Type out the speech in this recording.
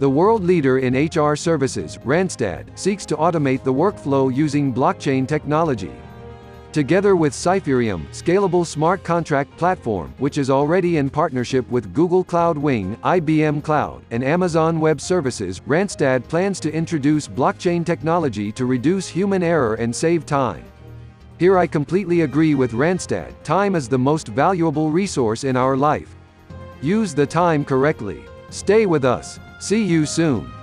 The world leader in HR services, Randstad, seeks to automate the workflow using blockchain technology. Together with Cypherium, scalable smart contract platform, which is already in partnership with Google Cloud Wing, IBM Cloud, and Amazon Web Services, Randstad plans to introduce blockchain technology to reduce human error and save time. Here I completely agree with Randstad, time is the most valuable resource in our life. Use the time correctly. Stay with us. See you soon.